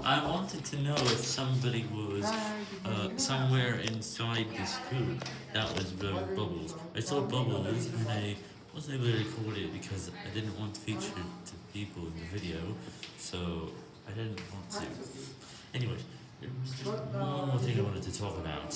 I wanted to know if somebody was uh, somewhere inside this hoop that was blowing bubbles. I saw bubbles and I wasn't able to record it because I didn't want to feature it to people in the video, so I didn't want to. Anyway, there was just one more thing I wanted to talk about.